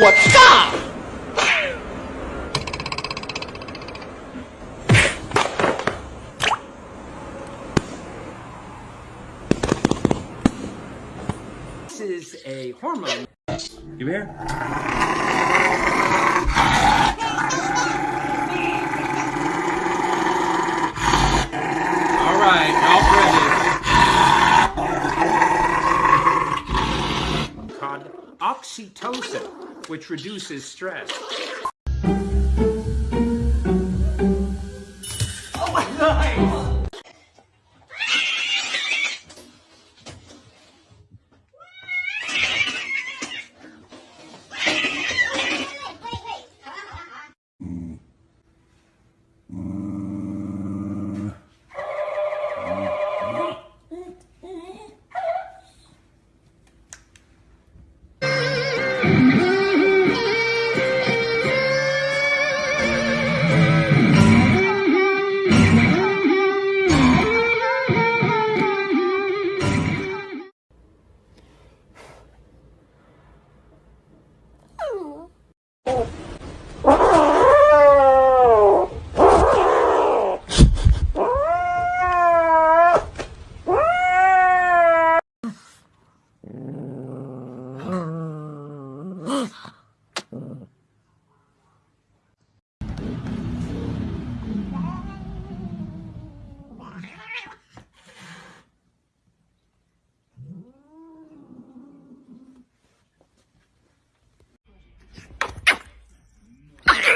我操！This is a hormone. You here? All right, Ralph ready. Called oxytocin, which reduces stress.